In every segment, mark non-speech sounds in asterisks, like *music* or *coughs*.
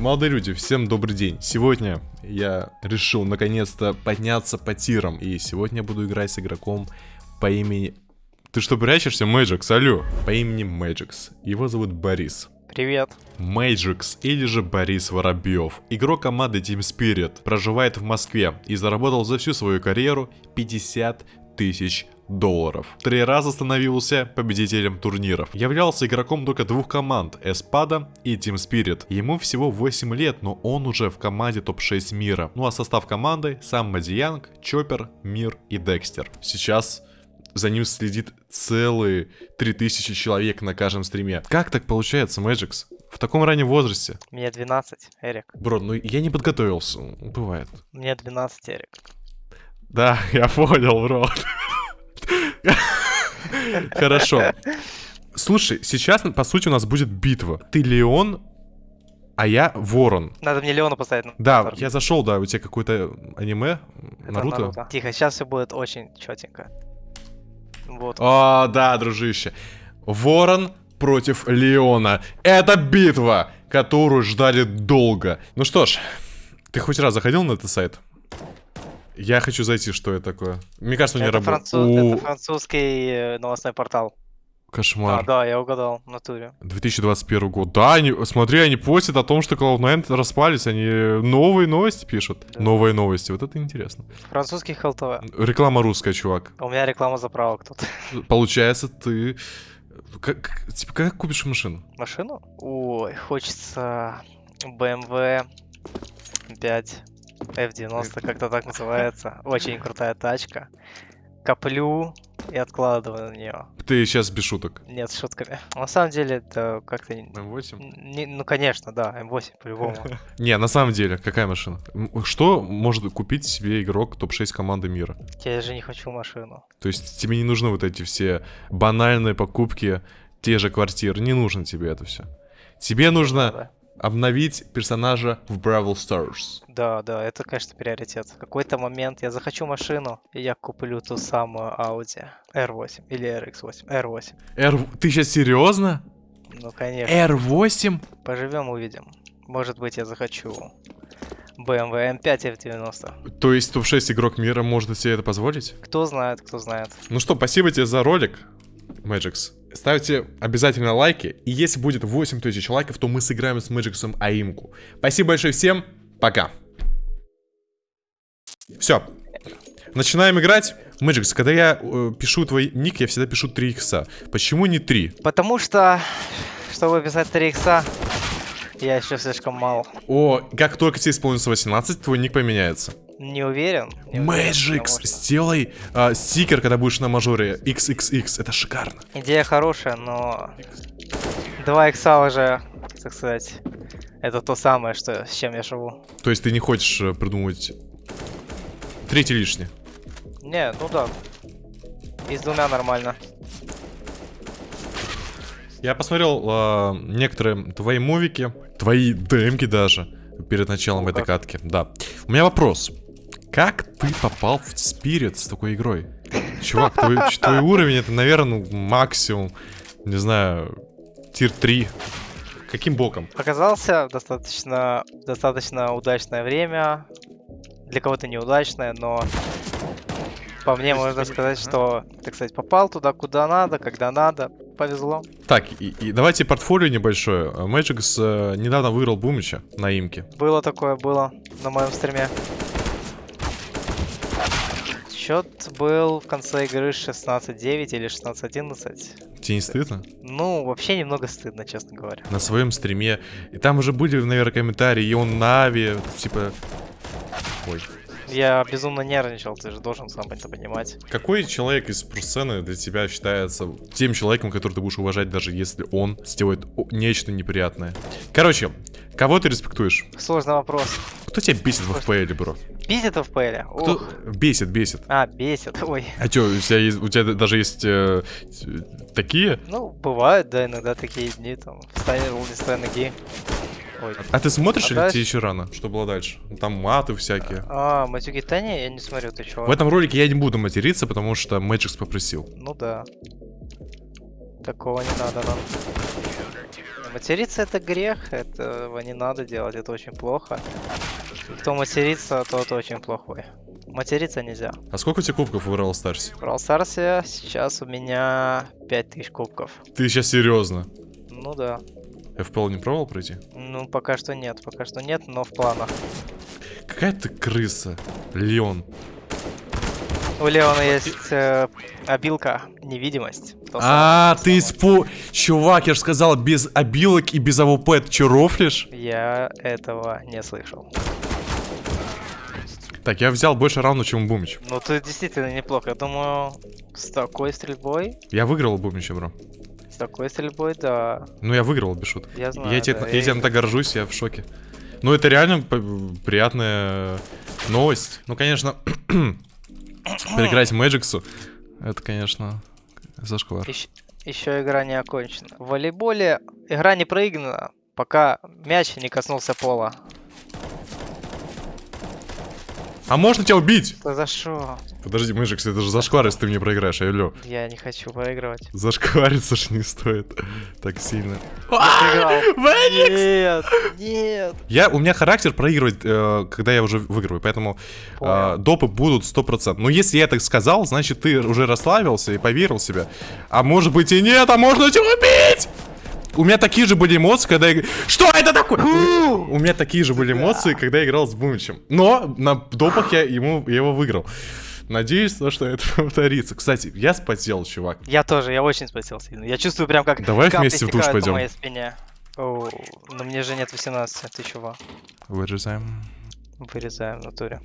Молодые люди, всем добрый день. Сегодня я решил наконец-то подняться по тирам. И сегодня я буду играть с игроком по имени... Ты что, прячешься, Мэджикс? Алло. По имени Мэджикс. Его зовут Борис. Привет. Мэджикс или же Борис Воробьев. Игрок команды Team Spirit. Проживает в Москве и заработал за всю свою карьеру 50 тысяч долларов. Три раза становился победителем турниров. Являлся игроком только двух команд, Эспада и Team Spirit. Ему всего 8 лет, но он уже в команде топ-6 мира. Ну а состав команды сам Мадиянг, Чоппер, Мир и Дегстер. Сейчас за ним следит целые 3000 человек на каждом стриме. Как так получается, Мэджикс? В таком раннем возрасте. Мне 12, Эрик. Бро, ну я не подготовился. Бывает. Мне 12, Эрик. Да, *laughs* я понял, бро. *laughs* Хорошо. Слушай, сейчас, по сути, у нас будет битва. Ты Леон, а я Ворон. Надо мне Леона поставить. Да, я зашел, да, у тебя какое-то аниме, Это Наруто. Тихо, сейчас все будет очень четенько. Вот. О, да, дружище. Ворон против Леона. Это битва, которую ждали долго. Ну что ж, ты хоть раз заходил на этот сайт? Я хочу зайти, что это такое. Мне кажется, он не это, работает. француз- это французский э, новостной портал. А, Кошмар. да, я угадал, в натуре. 2021 год. Да, они, смотри, они постят о том, что Cloud9 распались. Они новые новости пишут. Да. Новые новости. Вот это интересно. Французский ХЛТВ. Реклама русская, чувак. У меня реклама заправок тут. Получается, ты... Как, типа, как купишь машину? Машину? Ой, хочется BMW 5 F90, как-то так называется. Очень крутая тачка. Коплю и откладываю на нее. Ты сейчас без шуток. Нет, с шутками. На самом деле это как-то... не- М8? не- ну, конечно, да, М8 по-любому. *laughs* Не, на самом деле, какая машина? Что может купить себе игрок топ-6 команды мира? Я же не хочу машину. То есть тебе не нужны вот эти все банальные покупки, те же квартиры. Не нужно тебе это все. Тебе нужно Да, обновить персонажа в Бравл Stars. да, да, это, конечно, приоритет. В какой-то момент я захочу машину, и я куплю ту самую Audi R8 или RX8. R8. R... Ты сейчас серьезно? Ну, конечно. R8? Поживем, увидим. Может быть, я захочу BMW M5 F90. То есть топ-6 игрок мира может себе это позволить? Кто знает, кто знает. Ну что, спасибо тебе за ролик, Мэджикс. Ставьте обязательно лайки. И если будет 8 тысяч лайков, то мы сыграем с Мэджиксом аимку. Спасибо большое всем. Пока. Все. Начинаем играть. Мэджикс, когда я э, пишу твой ник, я всегда пишу 3 икса. Почему не 3? Потому что, чтобы писать 3 икса, я еще слишком мал. О, как только тебе исполнится 18, твой ник поменяется. Не уверен. не уверен, потому что- сделай а, стикер, когда будешь на мажоре XXX. Это шикарно. Идея хорошая, но 2 икса уже, так сказать, это то самое, что, с чем я живу. То есть ты не хочешь э, придумывать третий лишний? Не, ну да. И с двумя нормально. Я посмотрел а, некоторые твои мувики, твои демки даже, перед началом Ну этой как? катки. Да. У меня вопрос. Как ты попал в Спирит с такой игрой? Чувак, твой, твой уровень это, наверное, ну, максимум, не знаю, тир 3. Каким боком? Оказался достаточно, достаточно удачное время. Для кого-то неудачное, но по мне можно сказать, ага. что, так сказать, попал туда, куда надо, когда надо. Повезло. Так, и, и давайте портфолио небольшое. Мэджикс э, недавно выиграл Бумича на имке. Было такое, было на моем стриме. Счет был в конце игры 16-9 или 16-11. Тебе не стыдно? Ну, вообще немного стыдно, честно говоря. на своем стриме. И там уже были, наверное, комментарии, и он Нави, типа... Ой. Я безумно нервничал, ты же должен сам это понимать. Какой человек из сцены для тебя считается тем человеком, который ты будешь уважать, даже если он сделает нечто неприятное? Короче, кого ты респектуешь? Сложный вопрос. Кто тебя бесит в FPL, бро? Бесит в ПЛ? Кто... Ух. Бесит, бесит. А, бесит, ой. А чё, у тебя, есть, у тебя даже есть э, такие? Ну, бывают, да, иногда такие дни, там, встанет не ноги. Ой. А ты смотришь А или дальше- тебе еще рано? Что было дальше? Там маты всякие. А, матюги, да не, я не смотрю, ты чего? В этом ролике я не буду материться, потому что Мэджикс попросил. Ну да. Такого не надо нам. Материться это грех, этого не надо делать, это очень плохо. Кто матерится, тот очень плохой. Материться нельзя. А сколько у тебя кубков в Brawl Stars? В Brawl Stars сейчас у меня 5000 кубков. Ты сейчас серьезно? Ну да. FPL не пробовал пройти? Ну, пока что нет, пока что нет, но в планах. Какая ты крыса, Леон. У Леона есть э, обилка, невидимость. А, ты испу... Чувак, я же сказал, без обилок и без АВП. Ты чё, рофлишь? Я этого не слышал. Так, я взял больше раундов, чем у Бумич. Ну, ты действительно неплохо. Я думаю, с такой стрельбой, Я выиграл у Бумича, бро. с такой стрельбой, да. Ну, я выиграл, без шуток. Я знаю, Я, тебе, да, я и- тебе так горжусь, я в шоке. Ну, это реально приятная новость. Ну, конечно, *coughs* переиграть Мэджиксу, это, конечно, зашквар. Еще игра не окончена. В волейболе игра не проиграна, пока мяч не коснулся пола. А можно тебя убить? Да за что? Подожди, Мэджикс, это же зашквар, если ты мне проиграешь, алло. Я не хочу проигрывать. Зашквариться ж не стоит так сильно. Мэджикс! Нет, нет. Я, у меня характер проигрывать, э, когда я уже выигрываю, поэтому э, допы будут 100%. Но если я так сказал, значит ты уже расслабился и поверил в себя. А может быть и нет, а можно тебя убить! У меня такие же были эмоции, когда я... Что это такое? У меня такие же были эмоции, когда я играл с Бумичем. Но на допах я, ему, я его выиграл. Надеюсь, то, что это *laughs* повторится. Кстати, я спотел, чувак. Я тоже, я очень спотел сильно. Я чувствую прям как Давай вместе в душ стекают по пойдем. моей спине. Оу, но мне же нет 18, ты чего? Вырезаем. Вырезаем в натуре.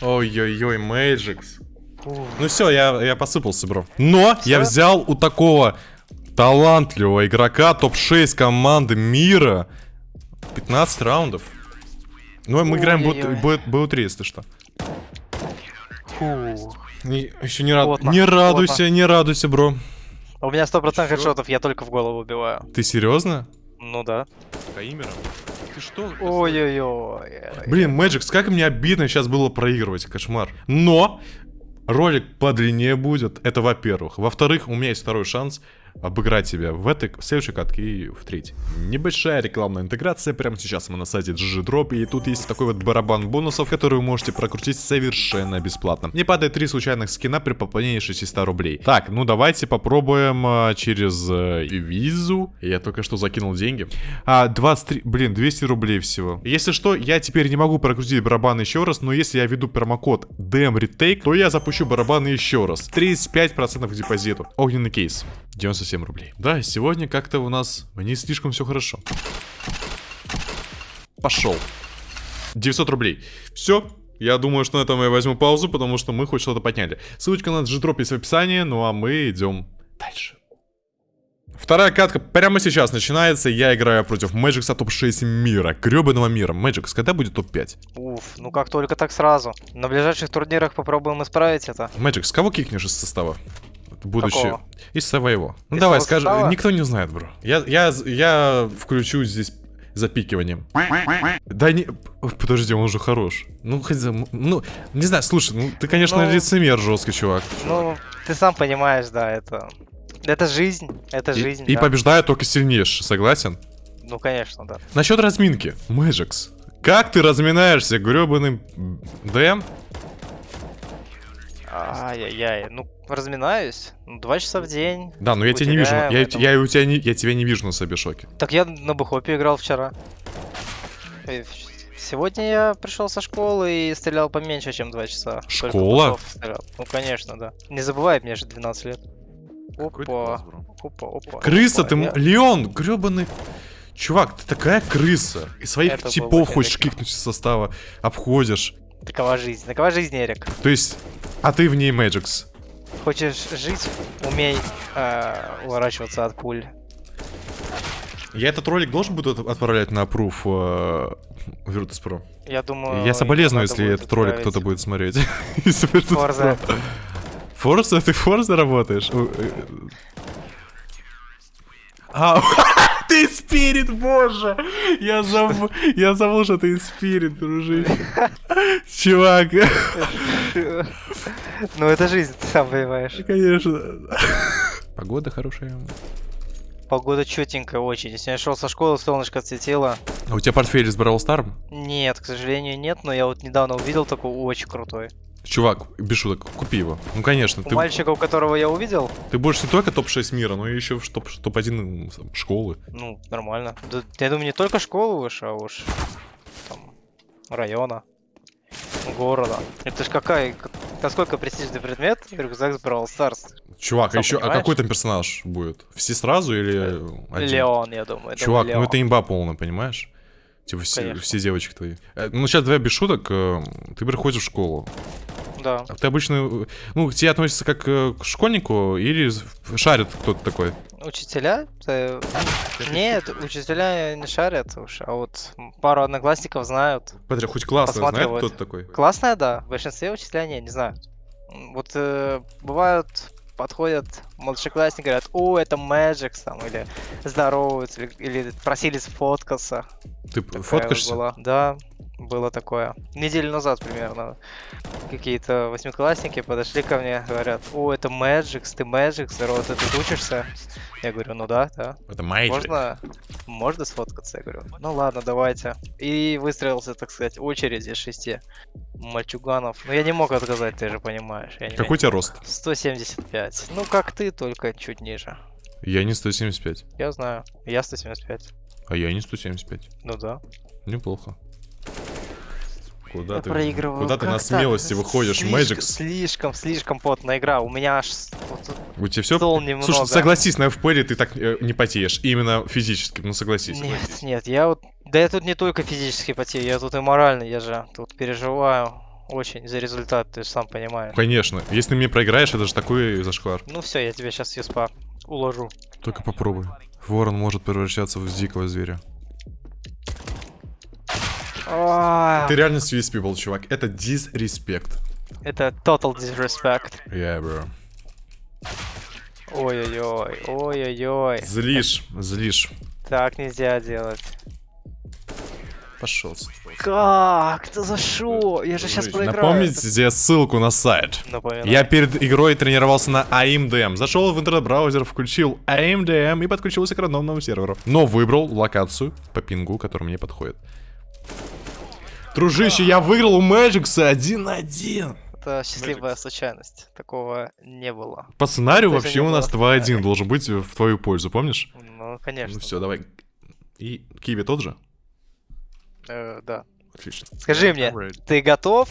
Ой-ой-ой, Мэджикс. Ну все, я, я посыпался, бро. Но я взял у такого талантливого игрока топ-6 команды мира 15 раундов. Ну, мы играем Ой-ой-ой. БУ- БУ3, если что. фу. еще не, рад... Не радуйся, не радуйся, бро. У меня 100% Чё? хедшотов, я только в голову убиваю. Ты серьезно? Ну да. Каимером? Ты что? Ой-ой-ой. Блин, Мэджикс, как мне обидно сейчас было проигрывать, кошмар. Но ролик подлиннее будет, это во-первых. Во-вторых, у меня есть второй шанс обыграть тебя в этой, в следующей катке и в третьей. Небольшая рекламная интеграция. Прямо сейчас мы на сайте GG-Drop, и тут есть такой вот барабан бонусов, который вы можете прокрутить совершенно бесплатно. Не падает три случайных скина при пополнении 600 рублей. Так, ну давайте попробуем а, через э, визу. Я только что закинул деньги. А, 23, блин, 200 рублей всего. Если что, я теперь не могу прокрутить барабан еще раз, но если я введу промокод DMRetake, то я запущу барабан еще раз. 35% к депозиту. Огненный кейс. 97 рублей. Да, сегодня как-то у нас не слишком все хорошо. Пошел. 900 рублей. Все. Я думаю, что на этом я возьму паузу, потому что мы хоть что-то подняли. Ссылочка на G-Drop есть в описании, ну а мы идем дальше. Вторая катка прямо сейчас начинается. Я играю против Мэджикса топ-6 мира. Гребаного мира. Мэджикс, когда будет топ-5? Уф, ну как только так сразу. На ближайших турнирах попробуем исправить это. Мэджикс, кого кикнешь из состава? Будущее. Из своего. Ну Из давай, скажи. состава? Никто не знает, бро. Я, я, я включу здесь запикиванием. Да не... Подожди, он уже хорош. Ну, хоть за... Ну, не знаю, слушай, ну ты, конечно, Ну. лицемер жесткий, чувак. Ну, ты сам понимаешь, да, это... Это жизнь, это И, жизнь, и да. побеждает только сильнейший, согласен? Ну, конечно, да. Насчет разминки. Мэджикс. Как ты разминаешься, гребаным ДМ? Ай-яй-яй, ну, разминаюсь. Ну, два часа в день. Да, но я тебя не вижу. Я, поэтому- я, у тебя не, я тебя не вижу на себе шоке. Так я на Бухопе играл вчера. Сегодня я пришел со школы и стрелял поменьше, чем два часа. Только Школа? Ну, конечно, да. Не забывай, мне же 12 лет. Опа, опа, опа. Крыса, опа. ты... м- Я- Леон, гребаный... Чувак, ты такая крыса. И своих Это типов хочешь кикнуть из состава, обходишь. Такова жизнь. Такова жизнь, Эрик. То есть, а ты в ней Мэджикс. Хочешь жить, умей э, уворачиваться от пуль. Я этот ролик должен буду от- отправлять на пруф э, Virtus.pro? Я думаю... Я соболезную, если этот ролик отправить. кто-то будет смотреть. *laughs* Forza. Форза? Ты Форза работаешь? У, э, А, *laughs* ты спирит, боже! Я забыл, я забыл, что ты спирит, дружище. Чувак, Ну, это жизнь, ты сам понимаешь. конечно. Погода хорошая. Погода четенькая очень. Если я шел со школы, солнышко светило. А у тебя портфель из Brawl Star? Нет, к сожалению, нет, но я вот недавно увидел такой очень крутой. Чувак, без шуток, купи его. Ну, конечно, У ты, мальчика, у которого я увидел, ты будешь не только топ-6 мира, но и еще в топ- топ-1 школы. ну, нормально. Да, я думаю, не только школу выше, а уж там района, города. Это ж какая, как- насколько престижный предмет рюкзак с Brawl Stars. Чувак, а еще, а какой там персонаж будет? Все сразу или один? Леон, я думаю. Чувак, думаю, ну это имба полная, понимаешь? Типа все, Конечно. все девочки твои. Э, Ну, сейчас давай без шуток. э, Ты приходишь в школу. Да. А Ты обычно, ну, к тебе относятся как э, к школьнику или шарит кто-то такой? Учителя? Э, Нет, учителя не шарят уж, а вот пару одноклассников знают. Смотри, хоть классно знает, Посматривает. кто ты такой. Классная, да. В большинстве учителя не, не знают. Вот э, бывают, подходят младшеклассники, говорят, о, это Мэджикс, там, или здороваются, или, или просили сфоткаться. Ты Такая вот фоткаешься? была. Да, было такое. Неделю назад примерно. Какие-то восьмиклассники подошли ко мне, говорят, о, это Мэджикс, ты Мэджикс, здорово, ты тут учишься? Я говорю, ну да, да. Это Майджи. Можно, можно сфоткаться? Я говорю, ну ладно, давайте. И выстроился, так сказать, очередь из шести мальчуганов. Но я не мог отказать, ты же понимаешь. Я не Какой у тебя рост? 175. Ну, как ты, только чуть ниже. Я не 175. Я знаю. Я 175. А я не 175. Ну да. Неплохо. Куда я ты, проигрываю. куда ты Как на так? смелости выходишь, Слишком- Мэджикс? Слишком, слишком потная игра. У меня аж У тебя все... немного. Слушай, согласись, на FPL ты так э, не потеешь. Именно физически, ну согласись. Нет, нет, я вот... Да я тут не только физически потею, я тут и морально, я же тут переживаю очень за результат, ты же сам понимаешь. Конечно. Если мне проиграешь, это же такой зашквар. Ну все, я тебя сейчас юспа уложу. Только попробуй. Ворон может превращаться в дикого зверя. Ты реально с USP был, чувак. Это disrespect. Это total disrespect. Yeah, bro. Ой-ой-ой, ой-ой-ой. Злишь, злишь. Так нельзя делать. Пошел. Как? Ты за шо? Я же сейчас проиграю. Напомните ссылку на сайт. Напоминаю. Я перед игрой тренировался на AIMDM. Зашел в интернет-браузер, включил AIMDM и подключился к рандомному серверу. Но выбрал локацию по пингу, которая мне подходит. Дружище, я выиграл у Мэджикса 1-1. Это счастливая случайность. Такого не было. По сценарию Даже вообще у нас было. 2-1 должен быть в твою пользу, помнишь? Ну, конечно. Ну все, давай. И Киви тот же? Э, да. Отлично. Скажи мне, ты готов?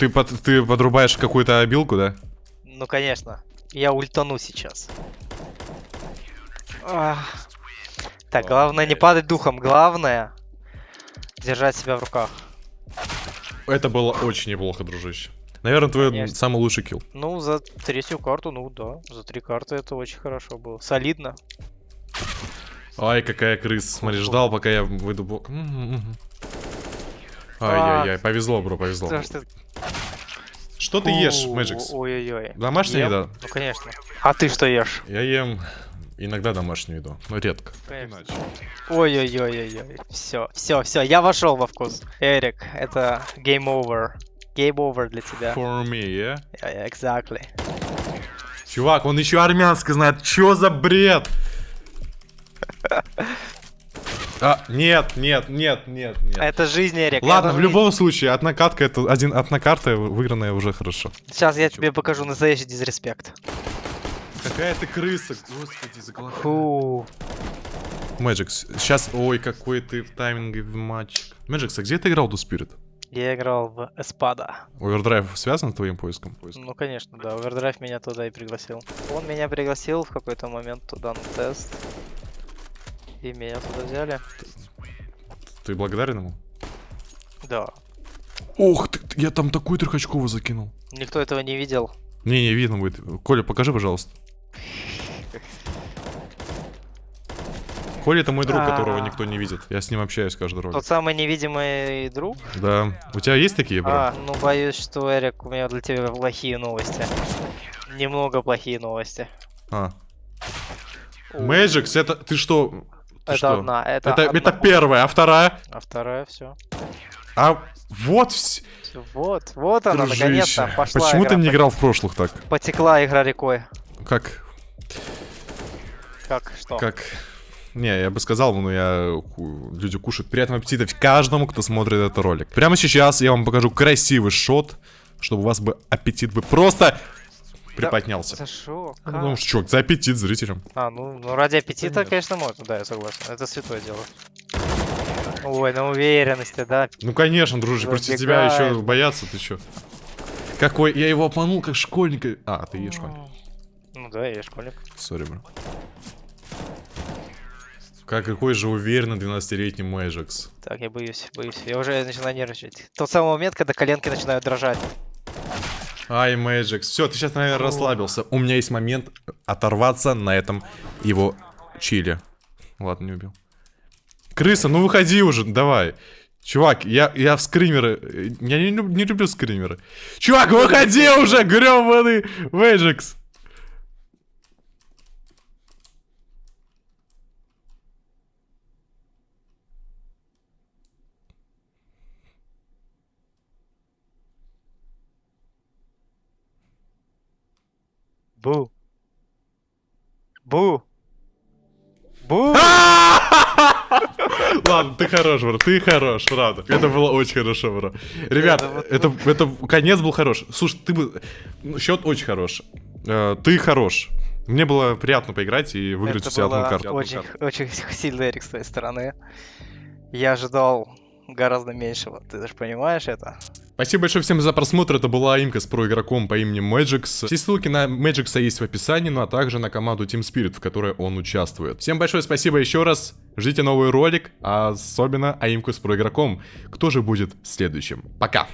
Ты, под- ты подрубаешь какую-то обилку, да? Ну, конечно. Я ультану сейчас. Ах. Так, главное не падать духом. Главное держать себя в руках. Это было очень неплохо, дружище. Наверное, твой Конечно. самый лучший килл. Ну, за третью карту, ну да. За три карты это очень хорошо было. Солидно. Ай, какая крыса. Смотри, ждал, пока я выйду бок. Ай-яй-яй, повезло, бро, повезло. Что- Что ты ешь, Мэджикс? Ой-ой-ой. Домашняя еда? Ну, конечно. А ты что ешь? Я ем иногда домашнюю еду, но редко. Ой-ой-ой-ой-ой. Все, все, все, я вошел во вкус. Эрик, это game over. Game over для тебя. For me, yeah? Yeah, yeah, exactly. Чувак, он еще армянский знает. Чё за бред? А, нет, нет, нет, нет, нет. Это жизнь, Эрик. Ладно, это в жизнь. любом случае, одна катка это один одна карта выигранная уже хорошо. Сейчас я тебе покажу настоящий дизреспект. Какая ты крыса, господи, заглохай. Фу. Мэджикс, сейчас, ой, какой ты тайминговый мальчик. Мэджикс, а где ты играл до Spirit? Я играл в Эспада. Овердрайв связан с твоим поиском? Ну, конечно, да. Овердрайв меня туда и пригласил. Он меня пригласил в какой-то момент туда на тест. И меня туда взяли. Ты благодарен ему? Да. Ох, ты, я там такую трехочковую закинул. Никто этого не видел. Не, не, видно будет. Коля, покажи, пожалуйста. Коля это мой друг, которого А. никто не видит. Я с ним общаюсь каждый раз. Тот самый невидимый друг. Да. У тебя есть такие, бро? А, ну боюсь, что, Эрик, у меня для тебя плохие новости. Немного плохие новости. А. Мэджикс, это... Ты что? Ты Это что? одна, это, Это, одна. это первая, а вторая? А вторая, все. А вот... вс- Вот, вот она, наконец-то пошла Почему ты игра. не играл в прошлых так? Потекла игра рекой. Как? Как, что? Как... Не, я бы сказал, но я... ку- Люди кушают. Приятного аппетита каждому, кто смотрит этот ролик. Прямо сейчас я вам покажу красивый шот, чтобы у вас бы аппетит бы просто приподнялся. За шо? Ну, Как? Потому что, за аппетит зрителям. А, ну, ну ради аппетита, Понятно. конечно, можно, да, я согласен. Это святое дело. Ой, на уверенности, да. Ну, конечно, дружище, против тебя еще бояться, ты чё? Какой... Я его обманул, как школьника. А, ты и школьник. Ну да, я школьник. Сори, бро. Как какой же уверенный 12-летний Мэджикс. Так, я боюсь, боюсь. Я уже начинаю нервничать. Тот самый момент, когда коленки начинают дрожать. Ай, Мэджикс. Все, ты сейчас, наверное, расслабился. У меня есть момент оторваться на этом его чили. Ладно, не убил. Крыса, ну выходи уже, давай. Чувак, я, я в скримеры... Я не, не люблю скримеры. Чувак, выходи уже, грёбаный Мэджикс. Бу. Бу. Бу. *laughs* Ладно, ты хорош, бро, ты хорош, правда. Это было очень хорошо, бро. Ребят, Это это, конец был хорош. Слушай, ты бы... ну, Счет очень хорош. Э, Ты хорош. Мне было приятно поиграть и выиграть у Это тебя одну было карту. очень, очень *laughs* сильный Эрик с твоей стороны. Я ожидал гораздо меньшего. Ты даже понимаешь это? Спасибо большое всем за просмотр. Это была имка с про игроком по имени Magix. Все ссылки на Magix есть в описании, ну а также на команду Team Spirit, в которой он участвует. Всем большое спасибо еще раз. Ждите новый ролик, а особенно аимку с про игроком. Кто же будет следующим? Пока!